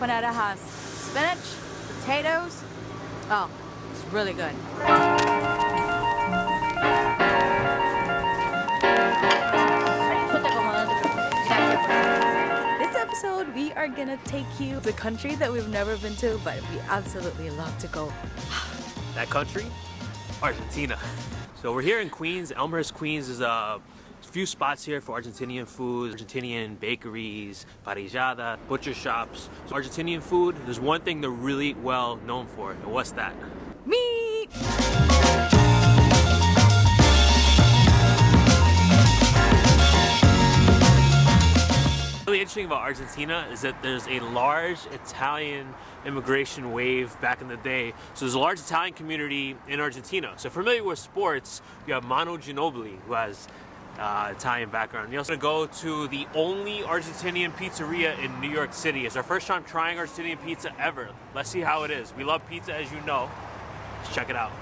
Empanada has spinach, potatoes. Oh, it's really good. This episode, we are gonna take you to a country that we've never been to, but we absolutely love to go. That country? Argentina. So we're here in Queens. Elmhurst, Queens is a few spots here for Argentinian food, Argentinian bakeries, parrillada, butcher shops. So Argentinian food, there's one thing they're really well known for, and what's that? Meat! really interesting about Argentina is that there's a large Italian immigration wave back in the day. So there's a large Italian community in Argentina. So familiar with sports, you have Manu Ginobili, who has uh, Italian background. You also go to the only Argentinian pizzeria in New York City. It's our first time trying Argentinian pizza ever. Let's see how it is. We love pizza, as you know. Let's check it out.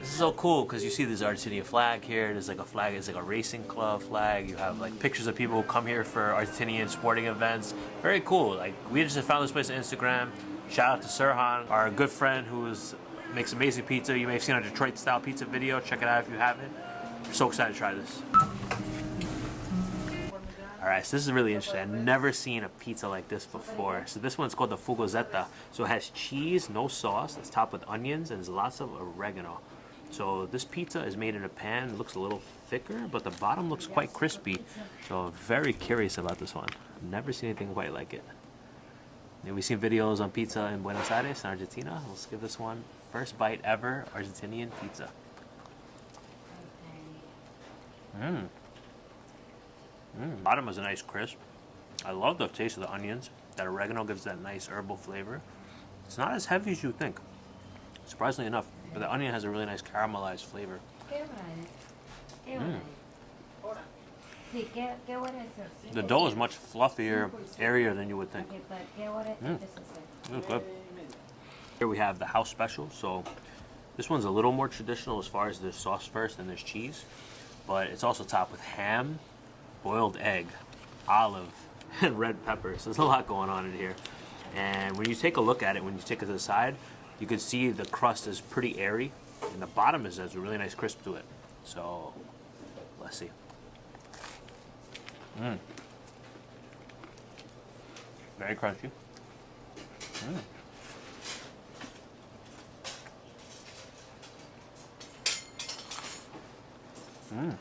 This is so cool because you see this Argentinian flag here. There's like a flag, it's like a racing club flag. You have like pictures of people who come here for Argentinian sporting events. Very cool. Like we just found this place on Instagram. Shout out to Sirhan, our good friend who makes amazing pizza. You may have seen our Detroit style pizza video. Check it out if you haven't. So excited to try this. Alright, so this is really interesting. I've never seen a pizza like this before. So this one's called the Fugazzeta. So it has cheese, no sauce. It's topped with onions and there's lots of oregano. So this pizza is made in a pan. It looks a little thicker, but the bottom looks quite crispy. So very curious about this one. I've never seen anything quite like it. We've seen videos on pizza in Buenos Aires in Argentina. Let's give this one first bite ever Argentinian pizza. Mmm. Mmm. Bottom is a nice crisp. I love the taste of the onions. That oregano gives that nice herbal flavor. It's not as heavy as you think. Surprisingly enough, but the onion has a really nice caramelized flavor. Mm. The dough is much fluffier, airier than you would think. Mm. good. Here we have the house special. So this one's a little more traditional as far as there's sauce first and there's cheese. But it's also topped with ham, boiled egg, olive, and red pepper. So there's a lot going on in here. And when you take a look at it, when you take it to the side, you can see the crust is pretty airy and the bottom is has a really nice crisp to it. So let's see. Mmm. Very crunchy. Mmm. Mmm.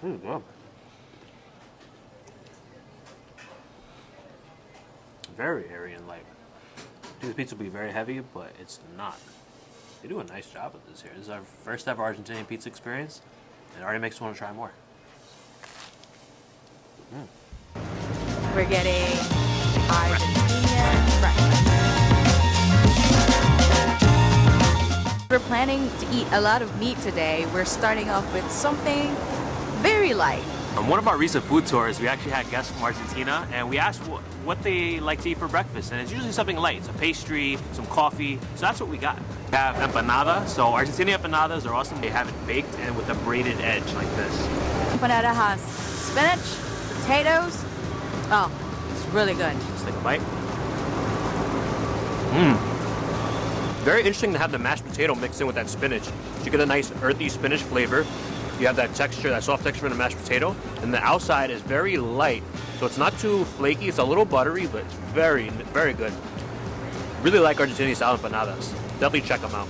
Pretty good. Very airy and light. This pizza will be very heavy, but it's not. They do a nice job with this here. This is our first ever Argentinian pizza experience. It already makes me want to try more. Mm. We're getting Argentinian We're planning to eat a lot of meat today. We're starting off with something very light. On one of our recent food tours, we actually had guests from Argentina, and we asked what, what they like to eat for breakfast, and it's usually something light. It's a pastry, some coffee, so that's what we got. We have empanada, so Argentinian empanadas are awesome. They have it baked and with a braided edge like this. Empanada has spinach, potatoes. Oh, it's really good. Let's take a bite. Mmm. Very interesting to have the mashed potato mixed in with that spinach. You get a nice earthy spinach flavor, you have that texture, that soft texture in the mashed potato, and the outside is very light, so it's not too flaky. It's a little buttery, but it's very, very good. Really like Argentinian style empanadas. Definitely check them out.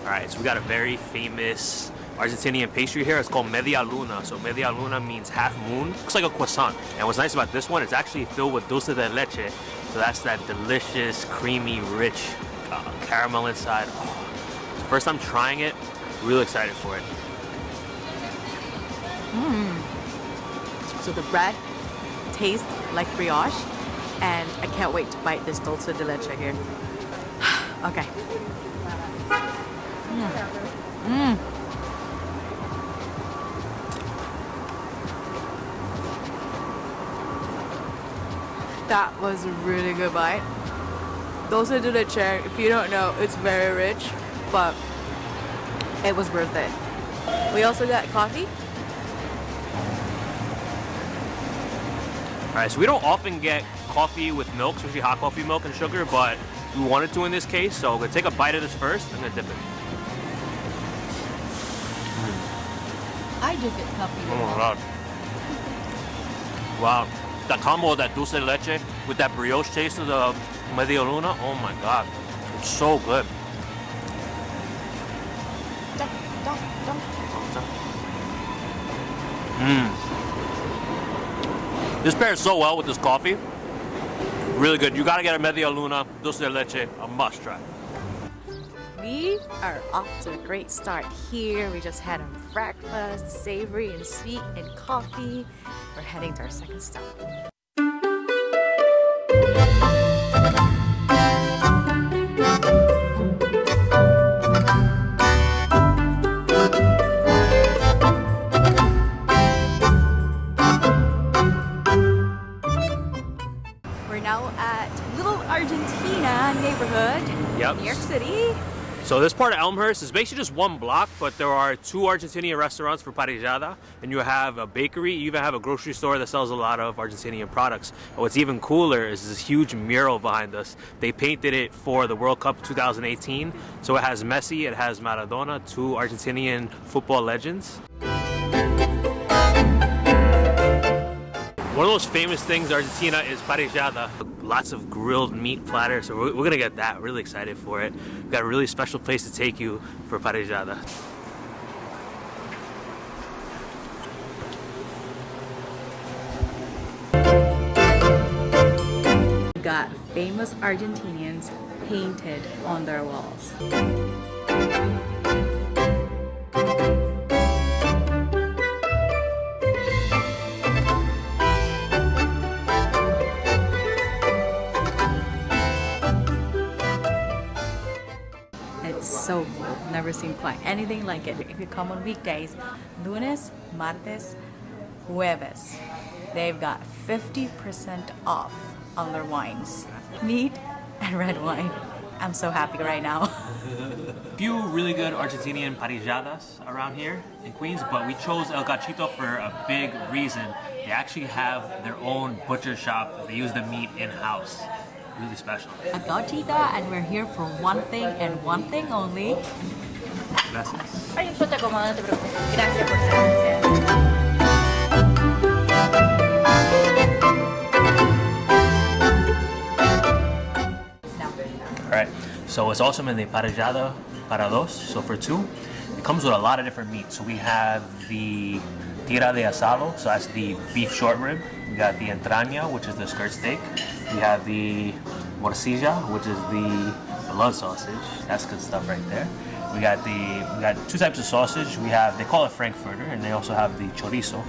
All right, so we got a very famous Argentinian pastry here. It's called media luna. So media luna means half moon. Looks like a croissant. And what's nice about this one, it's actually filled with dulce de leche. So that's that delicious, creamy, rich uh, caramel inside. Oh, first time trying it, really excited for it. Mmm. So the bread tastes like brioche, and I can't wait to bite this dulce de leche here. okay. Mmm. Mmm. That was a really good bite. Dulce de leche, if you don't know, it's very rich, but it was worth it. We also got coffee. All right, so we don't often get coffee with milk, especially hot coffee milk and sugar, but we wanted to in this case, so I'm gonna take a bite of this first. and then dip it. I do get coffee. Oh my god. Wow. That combo of that dulce de leche with that brioche taste of the media luna, oh my god. It's so good. Mmm. This pairs so well with this coffee. Really good. You gotta get a media luna, dulce de leche, a must try. We are off to a great start here. We just had a breakfast, savory and sweet, and coffee. We're heading to our second stop. So this part of Elmhurst is basically just one block, but there are two Argentinian restaurants for parrillada, and you have a bakery, you even have a grocery store that sells a lot of Argentinian products. And what's even cooler is this huge mural behind us. They painted it for the World Cup 2018, so it has Messi, it has Maradona, two Argentinian football legends. One of the most famous things in Argentina is parrillada. Lots of grilled meat platter, so we're, we're gonna get that. Really excited for it. We've got a really special place to take you for parrillada. got famous Argentinians painted on their walls. So cool. Never seen quite anything like it. If you come on weekdays, lunes, martes, jueves, they've got 50% off on their wines. Meat and red wine. I'm so happy right now. few really good Argentinian parrilladas around here in Queens, but we chose El Gauchito for a big reason. They actually have their own butcher shop. They use the meat in-house. Really special. A gachita and we're here for one thing and one thing only. Gracias. Ay, yo te acomodo, no te preocupes. Gracias por ser. All right, so it's also in the parrillada para dos, so for two. It comes with a lot of different meats. So we have the tira de asado, so that's the beef short rib. We got the entraña, which is the skirt steak. We have the morcilla, which is the blood sausage. That's good stuff right there. We got the we got two types of sausage. We have they call it frankfurter, and they also have the chorizo.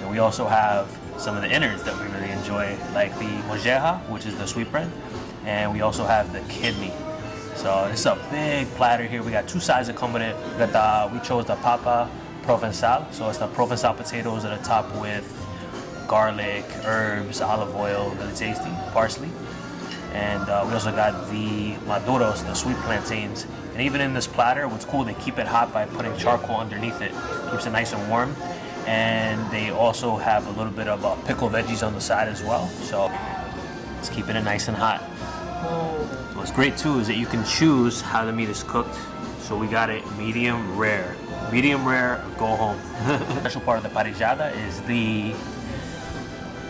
And we also have some of the innards that we really enjoy, like the molleja, which is the sweetbread, and we also have the kidney. So is a big platter here. We got two sides that with it. We got the we chose the papa provençal, so it's the provençal potatoes at the top with garlic, herbs, olive oil, really tasty, parsley. And uh, we also got the maduros, the sweet plantains. And even in this platter, what's cool, they keep it hot by putting charcoal underneath it. Keeps it nice and warm. And they also have a little bit of uh, pickled veggies on the side as well. So it's keeping it nice and hot. What's great too is that you can choose how the meat is cooked. So we got it medium rare. Medium rare, go home. Special part of the parrillada is the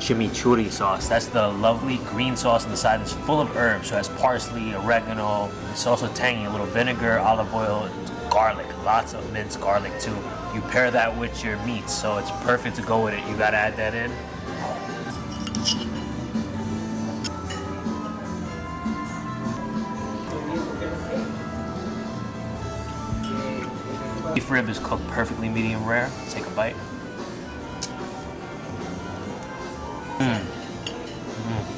chimichurri sauce. That's the lovely green sauce on the side that's full of herbs. So it has parsley, oregano. It's also tangy, a little vinegar, olive oil, garlic. Lots of minced garlic too. You pair that with your meats, so it's perfect to go with it. You gotta add that in. Beef rib is cooked perfectly medium rare. Take a bite. Mm.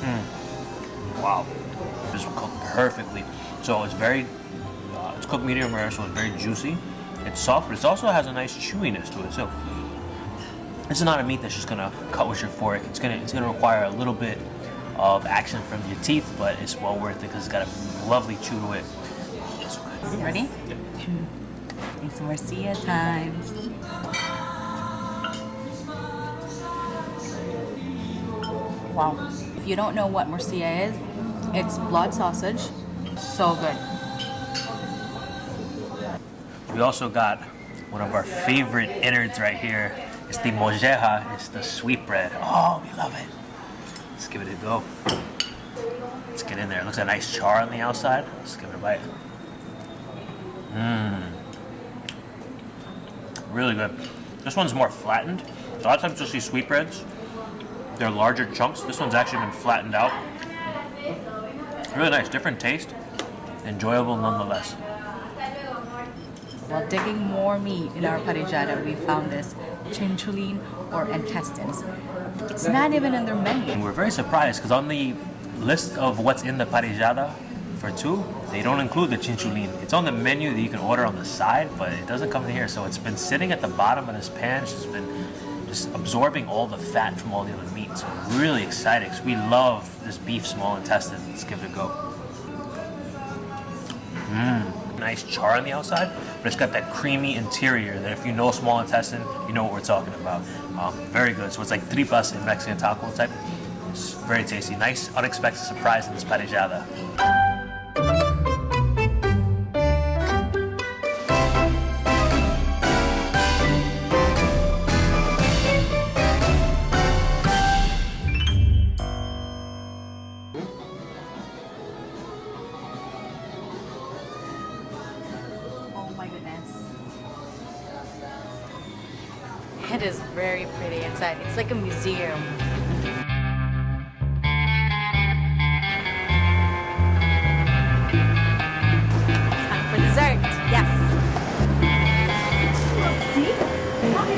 Mm-hmm. Wow. This is cooked perfectly. So it's very, uh, it's cooked medium rare, so it's very juicy. It's soft, but it also has a nice chewiness to it. So this is not a meat that's just gonna cut with your fork. It's gonna, it's gonna require a little bit of action from your teeth, but it's well worth it because it's got a lovely chew to it. It's so good. You ready? It's morcilla time. Wow. If you don't know what morcilla is, it's blood sausage. So good. We also got one of our favorite innards right here. It's the molleja. It's the sweetbread. Oh, we love it. Let's give it a go. Let's get in there. It looks like a nice char on the outside. Let's give it a bite. Mmm. Really good. This one's more flattened. A lot of times you'll see sweetbreads. They're larger chunks. This one's actually been flattened out. Really nice, different taste. Enjoyable nonetheless. While digging more meat in our parrillada, we found this chinchulin or intestines. It's not even in their menu. And we're very surprised because on the list of what's in the parrillada for two, they don't include the chinchulin. It's on the menu that you can order on the side, but it doesn't come in here. So it's been sitting at the bottom of this pan. It's just been just absorbing all the fat from all the other meat. So I'm really excited because we love this beef small intestine. Let's give it a go. Mmm, nice char on the outside, but it's got that creamy interior that if you know small intestine, you know what we're talking about. Um, very good. So it's like tripas in Mexican taco type. It's very tasty. Nice unexpected surprise in this parrillada. It's like a museum. Time for dessert. Yes.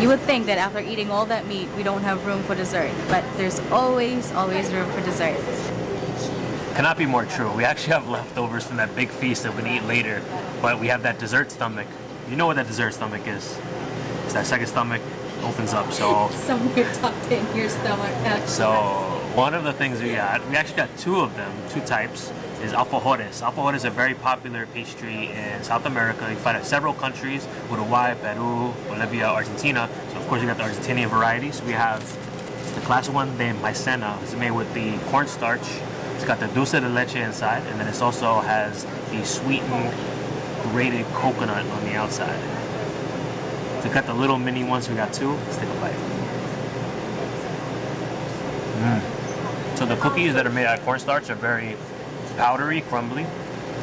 You would think that after eating all that meat, we don't have room for dessert, but there's always, always room for dessert. Cannot be more true. We actually have leftovers from that big feast that gonna eat later, but we have that dessert stomach. You know what that dessert stomach is? It's that second stomach opens up. So, Somewhere tucked in your stomach. so one of the things we got, we actually got two of them, two types, is alfajores. Alfajores is a very popular pastry in South America. You find it in several countries, Uruguay, Peru, Bolivia, Argentina. So of course you got the Argentinian varieties. We have the classic one, the maicena. It's made with the cornstarch. It's got the dulce de leche inside, and then it also has the sweetened grated coconut on the outside. We got the little mini ones. We got two. Let's take a bite. Mm. So the cookies that are made out of cornstarch are very powdery, crumbly.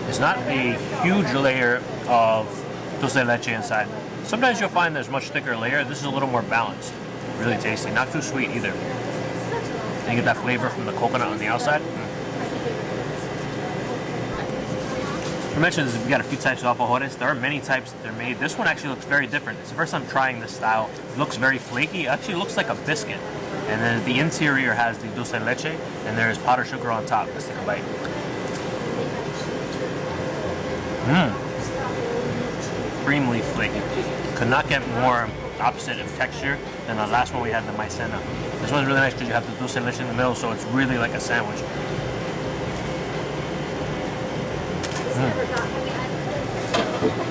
It's not a huge layer of dulce de leche inside. Sometimes you'll find there's much thicker layer. This is a little more balanced. Really tasty. Not too sweet either. And you get that flavor from the coconut on the outside. Mm. I mentioned this, we got a few types of alfajores. There are many types that they're made. This one actually looks very different. It's the first time trying this style. It looks very flaky. It actually looks like a biscuit. And then the interior has the dulce leche, and there's powdered sugar on top. Let's take a bite. Mmm. Extremely flaky. Could not get more opposite of texture than the last one we had, the maicena. This one's really nice because you have the dulce leche in the middle, so it's really like a sandwich.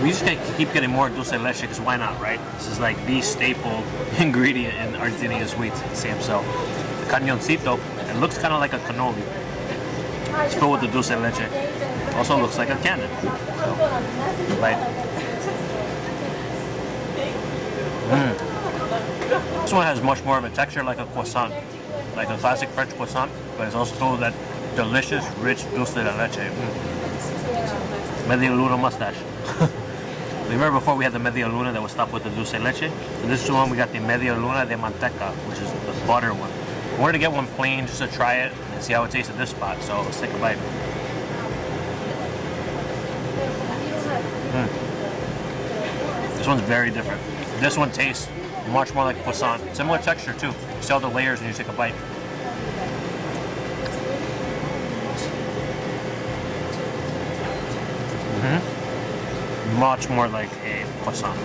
We just can't keep getting more dulce de leche because why not, right? This is like the staple ingredient in Argentinian sweets. Say so. The cañoncito, it looks kind of like a cannoli. It's filled with the dulce de leche. Also looks like a cannon. So, right. Mm. This one has much more of a texture like a croissant, like a classic French croissant, but it's also that delicious, rich dulce de leche. Mm. Media Luna mustache. Remember before we had the Media Luna that was topped with the dulce leche? This is the one we got the Media Luna de Manteca, which is the butter one. I wanted to get one plain just to try it and see how it tastes at this spot, so let's take a bite. Mm. This one's very different. This one tastes much more like croissant. Similar texture too. You see all the layers when you take a bite. Much more like a croissant.